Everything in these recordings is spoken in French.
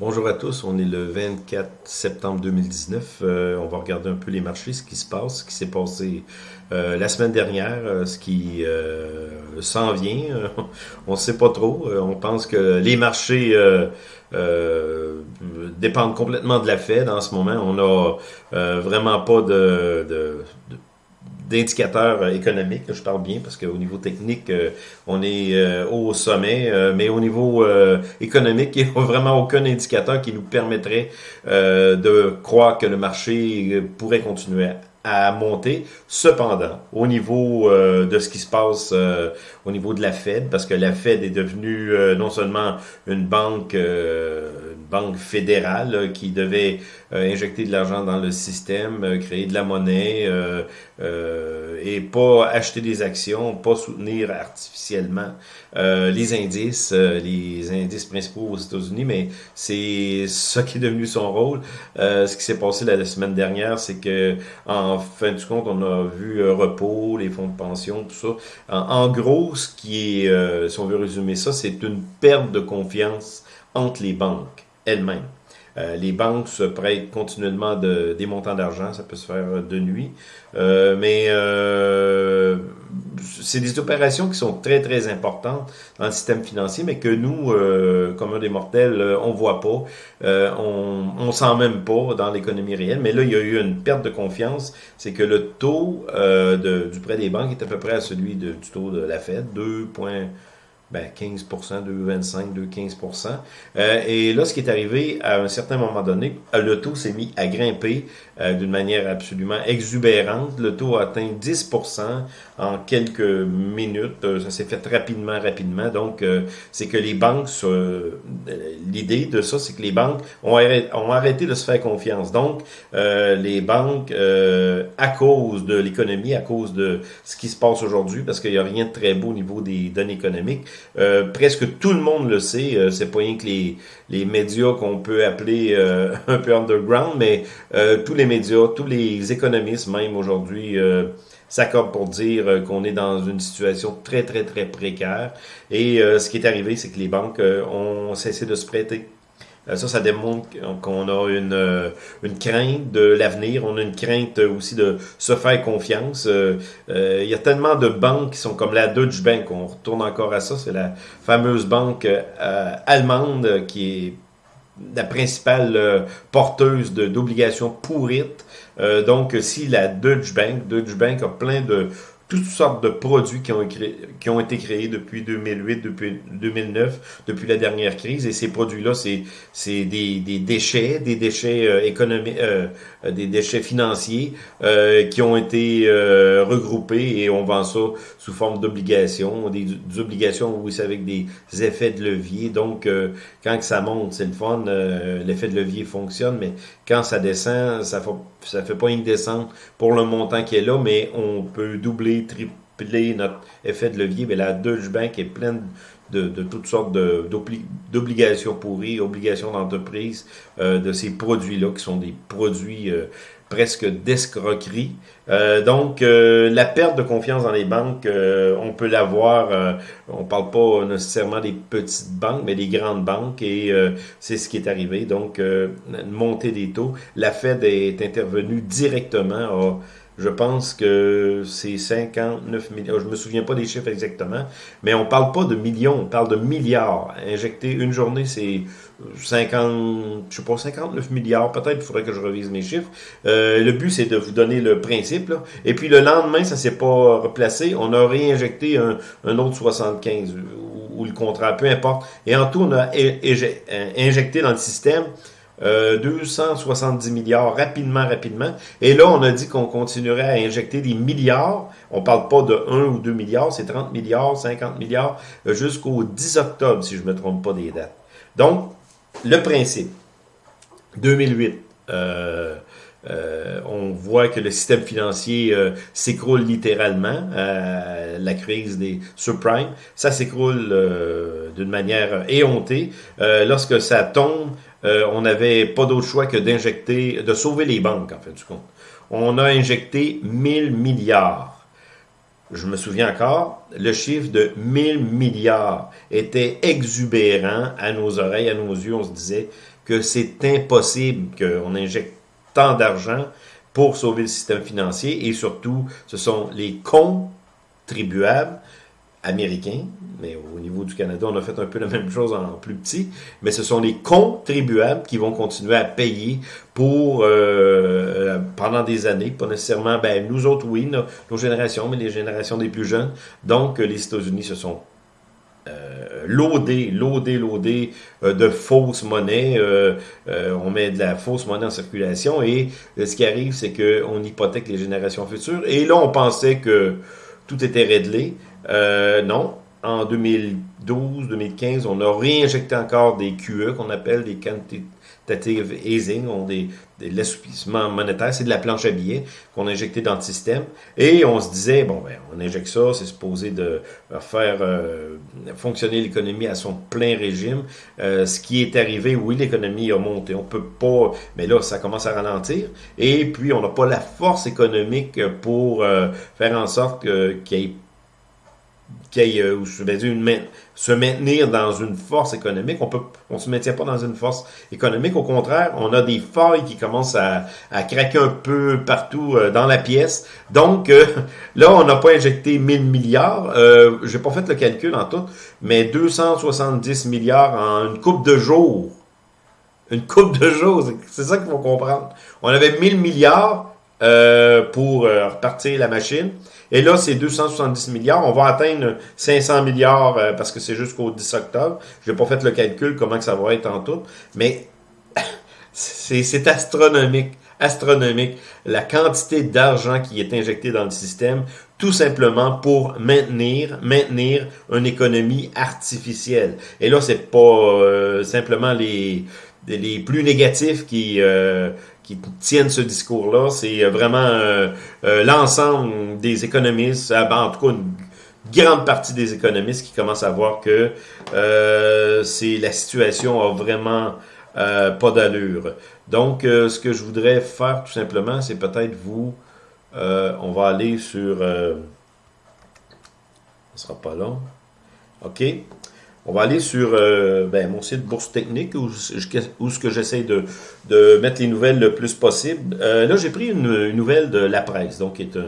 Bonjour à tous, on est le 24 septembre 2019. Euh, on va regarder un peu les marchés, ce qui se passe, ce qui s'est passé euh, la semaine dernière, euh, ce qui s'en vient. on ne sait pas trop. on pense que les marchés dépendent complètement de la Fed en ce moment. On n'a vraiment pas de d'indicateurs euh, économiques, je parle bien parce qu'au niveau technique, euh, on est euh, au sommet, mais au niveau économique, il n'y a vraiment aucun indicateur qui nous permettrait de croire que le marché pourrait continuer à monter. Cependant, au niveau de ce qui se passe au niveau de la Fed, parce que la Fed est devenue non seulement une banque, une banque fédérale qui devait injecter de l'argent dans le système, créer de la monnaie, euh, et pas acheter des actions, pas soutenir artificiellement euh, les indices, euh, les indices principaux aux États-Unis, mais c'est ça qui est devenu son rôle. ce qui s'est passé la, semaine dernière, c'est que en fin de compte, on a vu repos, les fonds de pension, tout ça. En, gros, ce qui est, si on veut résumer ça, c'est une perte de confiance entre les banques elles-mêmes. Euh, les banques se prêtent continuellement de, des montants d'argent, ça peut se faire de nuit. Euh, mais euh, c'est des opérations qui sont très, très importantes dans le système financier, mais que nous, comme un des mortels, on voit pas. on on sent même pas dans l'économie réelle. Mais là, il y a eu une perte de confiance. C'est que le taux du prêt des banques est à peu près à celui du taux de la Fed, 2 ben 15% 2,25, 2,15% euh, Et là, ce qui est arrivé, à un certain moment donné, euh, le taux s'est mis à grimper euh, d'une manière absolument exubérante. Le taux a atteint 10% en quelques minutes. Euh, ça s'est fait rapidement, rapidement. Donc, c'est que les banques, l'idée de ça, c'est que les banques ont arrêté, ont arrêté, de se faire confiance. Donc, les banques, à cause de l'économie, à cause de ce qui se passe aujourd'hui, parce qu'il n'y a rien de très beau au niveau des données économiques, euh, presque tout le monde le sait. Euh, c'est pas rien que les, les médias qu'on peut appeler euh, un peu underground, mais tous les médias, tous les économistes même aujourd'hui s'accordent pour dire qu'on est dans une situation très, très, très précaire. Et ce qui est arrivé, c'est que les banques ont cessé de se prêter. Euh, ça, ça démontre qu'on a une, euh, une crainte de l'avenir, on a une crainte aussi de se faire confiance. Euh, il y a tellement de banques qui sont comme la Deutsche Bank, on retourne encore à ça, c'est la fameuse banque allemande qui est la principale porteuse d'obligations pourrites. donc, si la Deutsche Bank, Deutsche Bank a plein de toutes sortes de produits qui ont, été créés depuis 2008, depuis 2009, depuis la dernière crise. Et ces produits-là, c'est des, des déchets, des déchets euh, économiques, euh, des déchets financiers euh, qui ont été euh, regroupés et on vend ça sous forme d'obligations, des, obligations, oui, c'est avec des effets de levier. Donc, quand ça monte, c'est le fun, l'effet de levier fonctionne, mais quand ça descend, ça fait, ça fait pas une descente pour le montant qui est là, mais on peut doubler tripler notre effet de levier, mais la Deutsche Bank est pleine de, toutes sortes d'obligations pourries, obligations d'entreprise, euh, de ces produits-là qui sont des produits euh, presque d'escroquerie. Euh, donc, la perte de confiance dans les banques, on peut l'avoir, on parle pas nécessairement des petites banques, mais des grandes banques, et c'est ce qui est arrivé. Donc, une montée des taux. La Fed est intervenue directement, je pense que c'est 59 millions. Je me souviens pas des chiffres exactement, mais on parle pas de millions, on parle de milliards. Injecter une journée, c'est 50, je sais pas, 59 milliards. Peut-être il faudrait que je revise mes chiffres. Euh, le but, c'est de vous donner le principe. Et puis le lendemain, ça s'est pas replacé. On a réinjecté un, autre 75 ou, le contrat, peu importe. Et en tout, on a injecté dans le système 270 euh, milliards rapidement, rapidement. Et là, on a dit qu'on continuerait à injecter des milliards. On parle pas de 1 ou 2 milliards, c'est 30 milliards, 50 milliards, euh, jusqu'au 10 octobre, si je me trompe pas des dates. Donc, le principe, 2008, euh, euh, on voit que le système financier s'écroule littéralement. la crise des subprimes, ça s'écroule d'une manière éhontée. lorsque ça tombe, euh, on n'avait pas d'autre choix que d'injecter, de sauver les banques, en fait, du compte. On a injecté 1000 milliards je me souviens encore, le chiffre de 1000 milliards était exubérant à nos oreilles, à nos yeux. On se disait que c'est impossible qu'on injecte tant d'argent pour sauver le système financier et surtout, ce sont les contribuables américains, mais au niveau du Canada, on a fait un peu la même chose en plus petit, mais ce sont les contribuables qui vont continuer à payer pour euh, pendant des années, pas nécessairement, ben nous autres oui, nos, générations, mais les générations des plus jeunes. Donc les États-Unis se sont euh, loadés, loadés euh, de fausses monnaies. Euh, euh, on met de la fausse monnaie en circulation et ce qui arrive, c'est qu'on hypothèque les générations futures. Et là, on pensait que tout était réglé. non, en 2012-2015, on a réinjecté encore des QE qu'on appelle des quantitative easing, on des, des l'assouplissement monétaire, c'est de la planche à billets qu'on a injecté dans le système. Et on se disait, bon, ben, on injecte ça, c'est supposé de faire euh, fonctionner l'économie à son plein régime. Euh, ce qui est arrivé, oui, l'économie a monté. On peut pas, mais là, ça commence à ralentir. Et puis, on n'a pas la force économique pour euh, faire en sorte qu'il y ait qu'il euh, se maintenir dans une force économique. On peut, on se maintient pas dans une force économique. Au contraire, on a des failles qui commencent à, à craquer un peu partout euh, dans la pièce. Donc, euh, là, on n'a pas injecté 1000 milliards. Euh, J'ai pas fait le calcul en tout, mais 270 milliards en une coupe de jours. Une coupe de jours, c'est ça qu'il faut comprendre. On avait 1000 milliards pour repartir la machine. Et là, c'est 270 milliards. On va atteindre 500 milliards euh, parce que c'est jusqu'au 10 octobre. Je n'ai pas fait le calcul comment que ça va être en tout. Mais c'est astronomique. Astronomique. La quantité d'argent qui est injectée dans le système, tout simplement pour maintenir, maintenir une économie artificielle. Et là, c'est pas euh, simplement les, les plus négatifs qui, euh, qui tiennent ce discours-là. C'est euh, vraiment euh, euh, l'ensemble des économistes, en tout cas une grande partie des économistes qui commencent à voir que c'est la situation a vraiment pas d'allure. Donc, ce que je voudrais faire tout simplement, c'est peut-être vous, on va aller sur, ce sera pas long, ok, on va aller sur euh, ben, mon site Bourse Technique où, ce que j'essaie de, mettre les nouvelles le plus possible. Euh, là, j'ai pris une, nouvelle de La Presse, donc qui est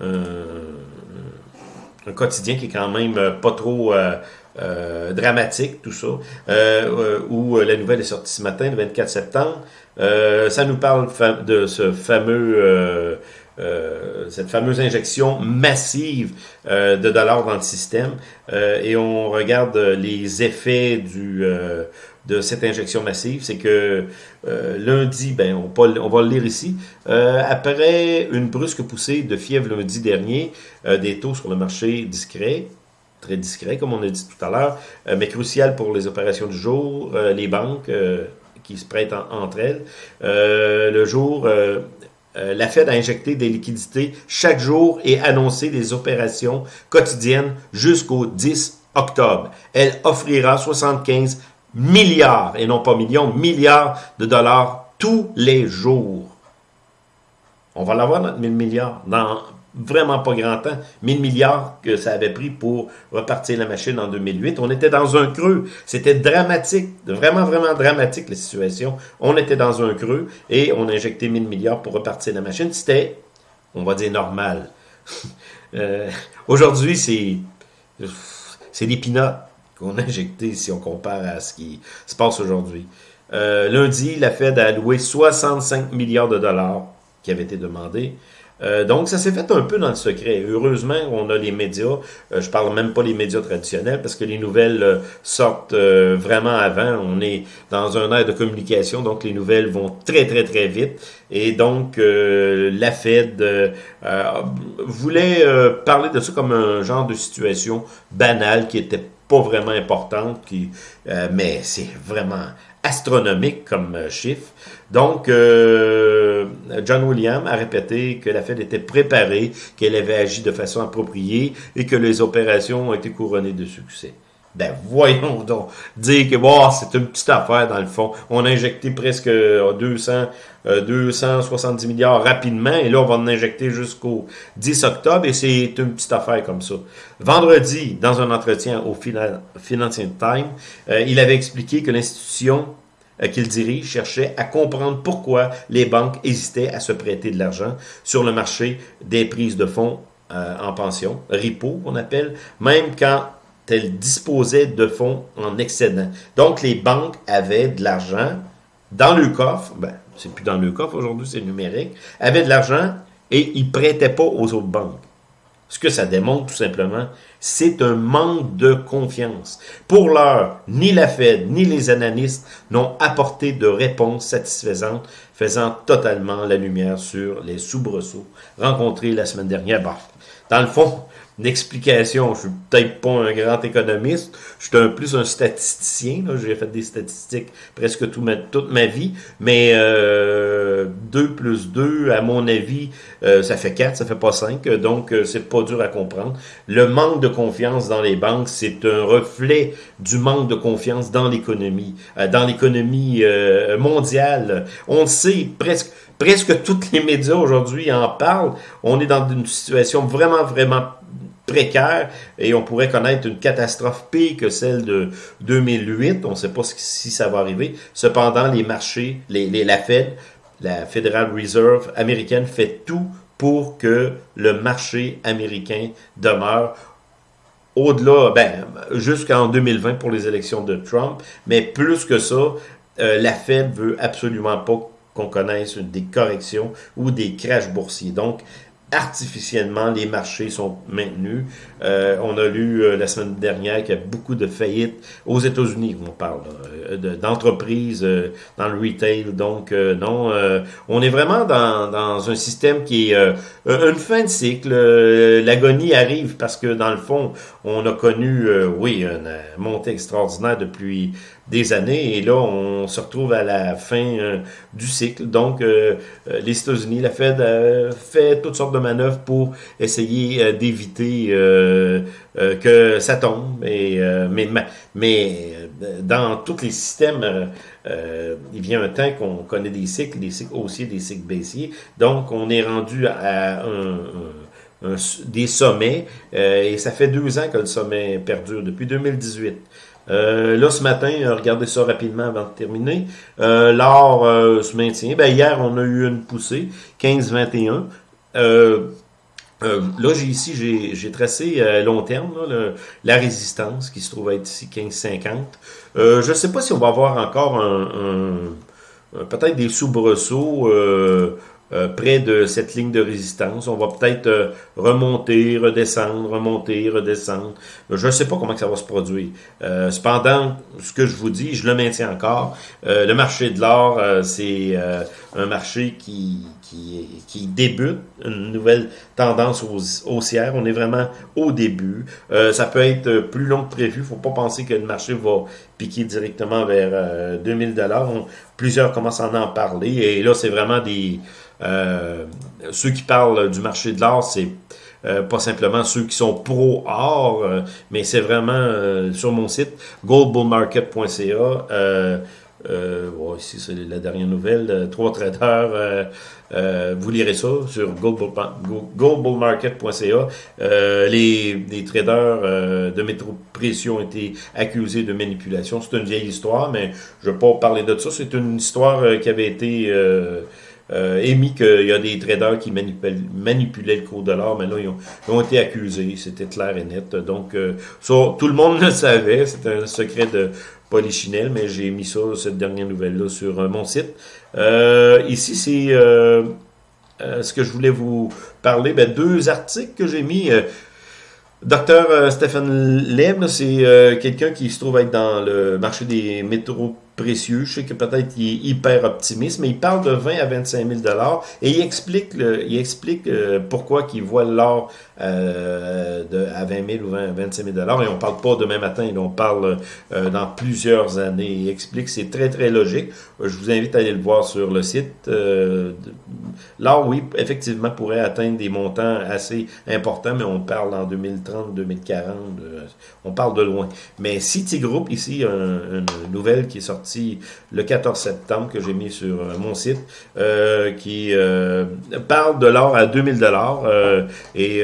un, quotidien qui est quand même pas trop euh, dramatique, tout ça, où la nouvelle est sortie ce matin, le 24 septembre. ça nous parle de ce fameux euh, cette fameuse injection massive euh, de dollars dans le système. Euh, et on regarde les effets de cette injection massive, c'est que lundi, ben on, va le lire ici, après une brusque poussée de fièvre lundi dernier, des taux sur le marché discret, très discret comme on a dit tout à l'heure, mais crucial pour les opérations du jour, les banques qui se prêtent entre elles. le jour, la Fed a injecté des liquidités chaque jour et annoncé des opérations quotidiennes jusqu'au 10 octobre. Elle offrira 75 milliards, et non pas millions, milliards de dollars tous les jours. On va l'avoir, notre 1000 milliards, dans vraiment pas grand temps, 1000 milliards que ça avait pris pour repartir la machine en 2008. On était dans un creux. C'était dramatique, vraiment, vraiment dramatique la situation. On était dans un creux et on a injecté 1000 milliards pour repartir la machine. C'était, on va dire, normal. euh, Aujourd'hui, c'est c'est des pinottes qu'on a injecté si on compare à ce qui se passe aujourd'hui. Euh, lundi, la Fed a alloué 65 milliards de dollars qui avaient été demandés. Euh, donc, ça s'est fait un peu dans le secret. Heureusement, on a les médias. Euh, je parle même pas les médias traditionnels parce que les nouvelles euh, sortent vraiment avant. On est dans un air de communication, donc les nouvelles vont très, très, très vite. Et donc, la Fed voulait parler de ça comme un genre de situation banale qui était pas vraiment importante, qui, mais c'est vraiment astronomique comme chiffre. Donc, euh, John William a répété que la Fed était préparée, qu'elle avait agi de façon appropriée et que les opérations ont été couronnées de succès. Ben voyons donc, dire que bon, c'est une petite affaire dans le fond. On a injecté presque 200, euh, 270 euh, milliards rapidement et là on va en injecter jusqu'au 10 octobre et c'est une petite affaire comme ça. Vendredi, dans un entretien au Financial Times, euh, il avait expliqué que l'institution qu'il dirige cherchait à comprendre pourquoi les banques hésitaient à se prêter de l'argent sur le marché des prises de fonds en pension, RIPO qu'on appelle, même quand elles disposaient de fonds en excédent. Donc, les banques avaient de l'argent dans le coffre, ben, c'est plus dans le coffre aujourd'hui, c'est numérique, avaient de l'argent et ils prêtaient pas aux autres banques. Ce que ça démontre tout simplement, c'est un manque de confiance. Pour l'heure, ni la Fed ni les analystes n'ont apporté de réponse satisfaisante, faisant totalement la lumière sur les soubresauts rencontrés la semaine dernière. dans le fond, une explication. Je suis peut-être pas un grand économiste, je suis un plus un statisticien. J'ai fait des statistiques presque toute ma vie, mais euh, 2 plus 2, à mon avis, euh, ça fait 4, ça fait pas 5, donc euh, c'est pas dur à comprendre. Le manque de confiance dans les banques, c'est un reflet du manque de confiance dans l'économie, euh, dans l'économie mondiale. On sait presque presque tous les médias aujourd'hui en parlent. On est dans une situation vraiment, vraiment précaire et on pourrait connaître une catastrophe pire que celle de 2008. On ne sait pas si ça va arriver. Cependant, les marchés, les, la Fed, la Federal Reserve américaine fait tout pour que le marché américain demeure au-delà, ben, jusqu'en 2020 pour les élections de Trump, mais plus que ça, euh, la Fed veut absolument pas qu'on connaisse des corrections ou des crashs boursiers. Donc, artificiellement, les marchés sont maintenus. Euh, on a lu euh, la semaine dernière qu'il y a beaucoup de faillites aux États-Unis, on parle euh, d'entreprises dans le retail. Donc, non, on est vraiment dans, dans, un système qui est une fin de cycle. L'agonie arrive parce que, dans le fond, on a connu, oui, une montée extraordinaire depuis des années et là on se retrouve à la fin euh, du cycle. Donc euh, euh, les États-Unis, la Fed fait toutes sortes de manœuvres pour essayer d'éviter que ça tombe. Mais, mais dans tous les systèmes, il vient un temps qu'on connaît des cycles, des cycles haussiers, des cycles baissiers. Donc on est rendu à des sommets et ça fait deux ans que le sommet perdure depuis 2018. Euh, là, ce matin, euh, regardez ça rapidement avant de terminer. Euh, L'or euh, se maintient. Ben, hier, on a eu une poussée, 15-21. là, j'ai ici, j'ai tracé à long terme la résistance qui se trouve être ici 15-50. je ne sais pas si on va avoir encore un, un peut-être des soubresauts euh, près de cette ligne de résistance. On va peut-être euh, remonter, redescendre, remonter, redescendre. Je ne sais pas comment ça va se produire. Euh, cependant, ce que je vous dis, je le maintiens encore. le marché de l'or, c'est un marché qui, qui, qui, débute, une nouvelle tendance haussière. On est vraiment au début. ça peut être plus long que prévu. Faut pas penser que le marché va piquer directement vers 2000 dollars. Plusieurs commencent à en parler et là, c'est vraiment des euh, ceux qui parlent du marché de l'or, c'est euh, pas simplement ceux qui sont pro-or, euh, mais c'est vraiment sur mon site, goldbullmarket.ca. Euh, ici, c'est la dernière nouvelle. trois traders. vous lirez ça sur goldbullmarket.ca. les, les, traders de métro précieux ont été accusés de manipulation. C'est une vieille histoire, mais je ne vais pas parler de ça. C'est une histoire qui avait été euh, émis qu'il y a des traders qui manipulaient le cours de l'or, mais là, ils ont, été accusés, c'était clair et net. Donc, euh, ça, tout le monde le savait, c'était un secret de Polichinelle, mais j'ai mis ça, cette dernière nouvelle-là, sur euh, mon site. Euh, ici, c'est ce que je voulais vous parler. Ben, deux articles que j'ai mis. Docteur Stéphane Lem, c'est quelqu'un qui se trouve être dans le marché des métaux précieux. Je sais que peut-être il est hyper optimiste, mais il parle de 20 à 25 000 dollars et il explique, le, il explique euh, pourquoi qu'il voit l'or euh, de, à 20 000 ou 20, 25 000 dollars. Et on parle pas demain matin, on parle euh, dans plusieurs années. Il explique, c'est très très logique. Je vous invite à aller le voir sur le site. l'or, oui, effectivement, pourrait atteindre des montants assez importants, mais on parle en 2030, 2040. on parle de loin. Mais Citigroup, ici, une nouvelle qui est sortie le 14 septembre que j'ai mis sur euh, mon site, euh, qui euh, parle de l'or à 2000 dollars et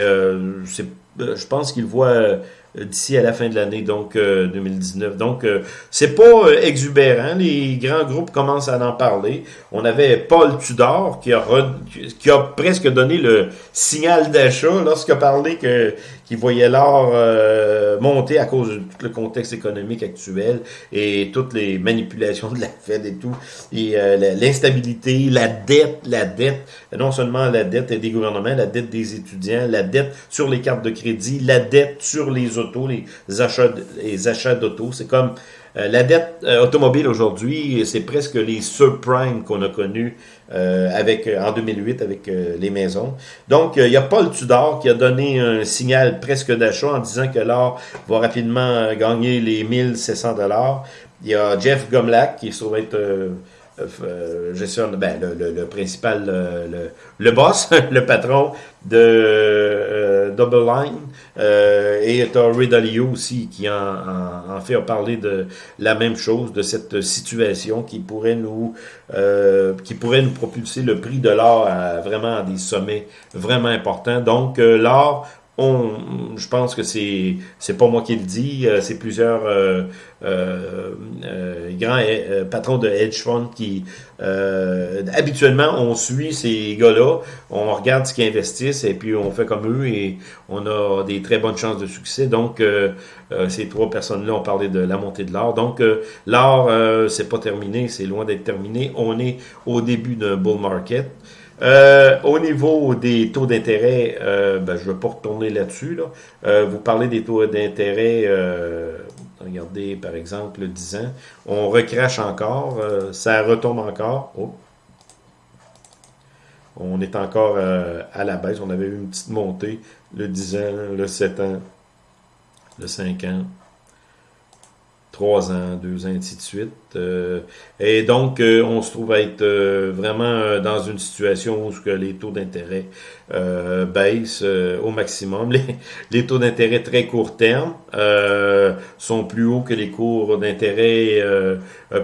je pense qu'il voit d'ici à la fin de l'année, donc 2019. Donc, c'est pas exubérant. Les grands groupes commencent à en parler. On avait Paul Tudor qui a, qui a presque donné le signal d'achat lorsqu'il a parlé que qui voyait l'or euh, monter à cause de tout le contexte économique actuel et toutes les manipulations de la Fed et tout, et euh, l'instabilité, la dette, la dette, non seulement la dette des gouvernements, la dette des étudiants, la dette sur les cartes de crédit, la dette sur les autos, les achats, les achats d'autos, c'est comme euh, la dette automobile aujourd'hui, c'est presque les subprimes qu'on a connus euh, avec en 2008 avec les maisons. Donc, il y a Paul Tudor qui a donné un signal presque d'achat en disant que l'or va rapidement gagner les 1700 dollars. Il y a Jeff Gomlak qui se être euh, ben, le, le, principal, le, le, boss, le patron de euh, Double Line. Euh, et tu as Ray aussi qui en, fait a parlé de la même chose, de cette situation qui pourrait nous euh, qui pourrait nous propulser le prix de l'or à vraiment des sommets vraiment importants. Donc l'or on, je pense que c'est c'est pas moi qui le dis, euh, c'est plusieurs euh, euh, euh grands patrons de hedge fund qui habituellement on suit ces gars-là, on regarde ce qu'ils investissent et puis on fait comme eux et on a des très bonnes chances de succès. Donc ces trois personnes-là ont parlé de la montée de l'or. Donc l'or c'est pas terminé, c'est loin d'être terminé. On est au début d'un bull market. Euh, au niveau des taux d'intérêt, euh, ben, je ne vais pas retourner là-dessus. Là. Euh, vous parlez des taux d'intérêt, regardez par exemple le 10 ans, on recrache encore, ça retombe encore. Oh. On est encore à la baisse, on avait eu une petite montée, le 10 ans, le 7 ans, le 5 ans. 3 ans, 2 ans, ainsi de suite. Euh, et donc, euh, on se trouve à être euh, vraiment dans une situation où que les taux d'intérêt baissent au maximum. Les, les taux d'intérêt très court terme sont plus hauts que les cours d'intérêt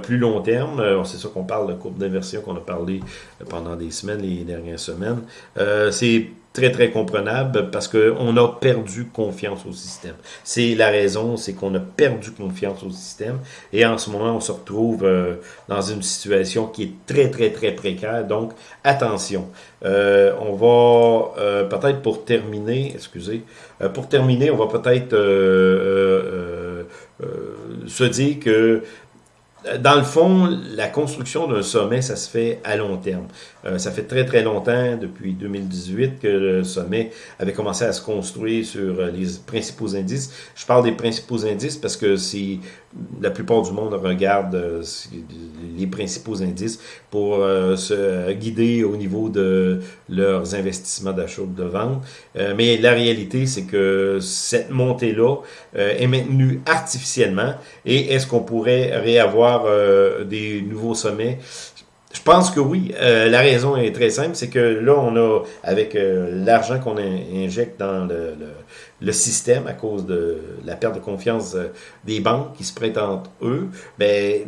plus long terme. C'est ça qu'on parle de courbe d'inversion qu'on a parlé pendant des semaines, les dernières semaines. C'est très, très comprenable parce qu'on a perdu confiance au système. C'est la raison, c'est qu'on a perdu confiance au système et en ce moment, on se retrouve euh, dans une situation qui est très, très, très précaire. Donc, attention. Euh, on va euh, peut-être pour terminer, excusez, pour terminer, on va peut-être se dire que dans le fond, la construction d'un sommet, ça se fait à long terme. Euh, ça fait très très longtemps, depuis 2018, que le sommet avait commencé à se construire sur euh, les principaux indices. Je parle des principaux indices parce que si la plupart du monde regarde euh, les principaux indices pour se guider au niveau de leurs investissements d'achat ou de vente. mais la réalité, c'est que cette montée-là est maintenue artificiellement. Et est-ce qu'on pourrait réavoir des nouveaux sommets? Je pense que oui. Euh, la raison est très simple, c'est que là, on a, avec euh, l'argent qu'on injecte dans le, le système à cause de la perte de confiance euh, des banques qui se prêtent entre eux, ben,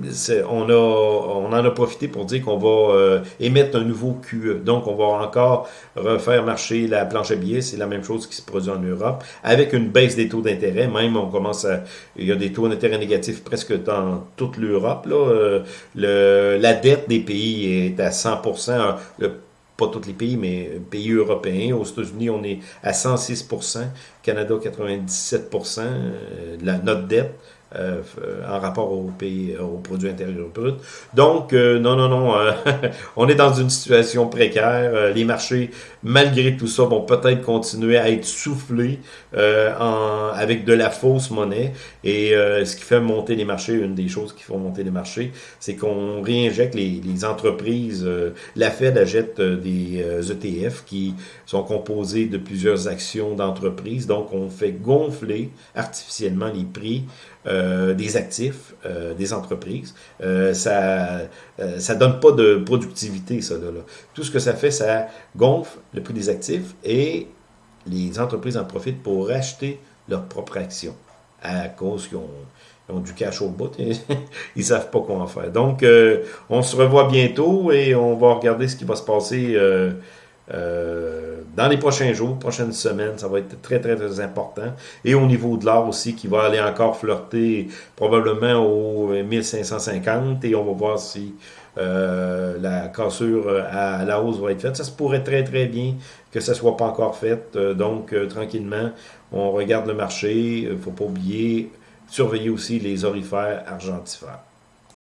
on, a, on en a profité pour dire qu'on va euh, émettre un nouveau QE. Donc, on va encore refaire marcher la planche à billets. C'est la même chose qui se produit en Europe, avec une baisse des taux d'intérêt. Même, on commence à... Il y a des taux d'intérêt négatifs presque dans toute l'Europe. Là. Le, la dette des pays est à 100 le pas tous les pays, mais pays européens. Aux États-Unis, on est à 106% Canada, 97% de la, notre dette. En rapport au, pays, au produit intérieur brut. Donc, non, non, non, on est dans une situation précaire. les marchés, malgré tout ça, vont peut-être continuer à être soufflés en, avec de la fausse monnaie. Et ce qui fait monter les marchés, une des choses qui font monter les marchés, c'est qu'on réinjecte les, les entreprises. la Fed achète des ETF e qui sont composés de plusieurs actions d'entreprise. Donc, on fait gonfler artificiellement les prix euh, des actifs euh, des entreprises. Euh, ça ça donne pas de productivité, ça. Là, Tout ce que ça fait, ça gonfle le prix des actifs et les entreprises en profitent pour racheter leurs propres actions à cause qu'ils ont, du cash au bout et ils savent pas quoi en faire. Donc, on se revoit bientôt et on va regarder ce qui va se passer euh, dans les prochains jours, prochaines semaines, ça va être très, très, très important. Et au niveau de l'or aussi, qui va aller encore flirter probablement au 1550 et on va voir si euh, la cassure à la hausse va être faite. Ça se pourrait très, très bien que ça soit pas encore fait. Euh, donc, tranquillement, on regarde le marché. Faut pas oublier, surveiller aussi les orifères argentifères.